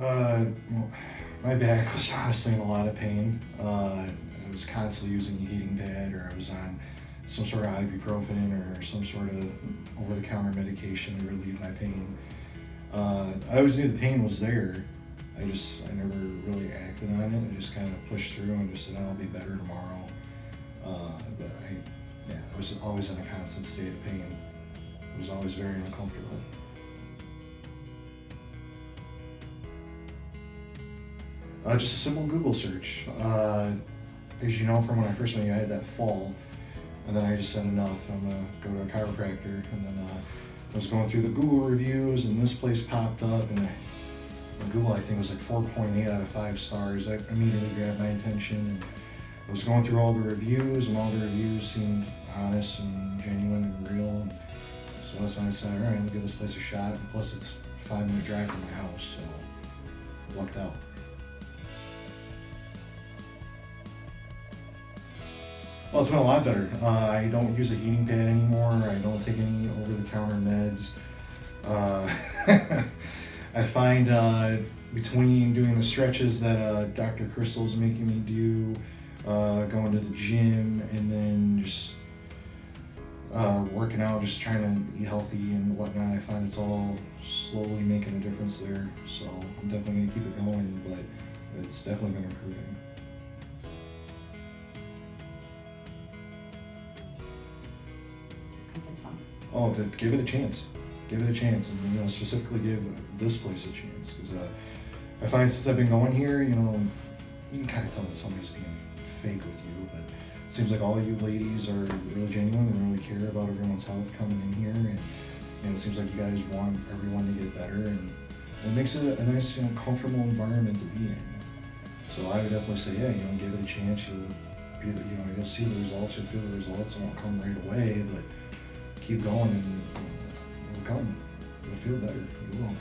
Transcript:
Uh, my back was honestly in a lot of pain. Uh, I was constantly using a heating pad, or I was on some sort of ibuprofen or some sort of over-the-counter medication to relieve my pain. Uh, I always knew the pain was there. I just I never really acted on it. I just kind of pushed through and just said "Oh, I'll be better tomorrow. Uh, but I, yeah, I was always in a constant state of pain. It was always very uncomfortable. Uh, just a simple Google search. Uh, as you know from when I first met you, I had that fall, and then I just said enough. I'm gonna go to a chiropractor, and then uh, I was going through the Google reviews, and this place popped up, and I, Google I think was like 4.8 out of five stars. That immediately grabbed my attention, and I was going through all the reviews, and all the reviews seemed honest and genuine and real. And so that's when I said, all right, I'll give this place a shot. And plus, it's a five minute drive from my house, so lucked out. Well, it's been a lot better. Uh, I don't use a heating pad anymore. I don't take any over-the-counter meds. Uh, I find uh, between doing the stretches that uh, Dr. Crystal's making me do, uh, going to the gym, and then just uh, working out, just trying to eat healthy and whatnot, I find it's all slowly making a difference there. So I'm definitely gonna keep it going, but it's definitely been improving. Oh, give it a chance. Give it a chance, and you know specifically give this place a chance because uh, I find since I've been going here, you know, you can kind of tell when somebody's being fake with you, but it seems like all you ladies are really genuine and really care about everyone's health coming in here, and you know, it seems like you guys want everyone to get better, and it makes it a nice, you know, comfortable environment to be in. So I would definitely say, yeah, you know, give it a chance. You'll be, you know, you'll see the results. You'll feel the results. It won't come right away, but keep going and come. You'll feel better. You will.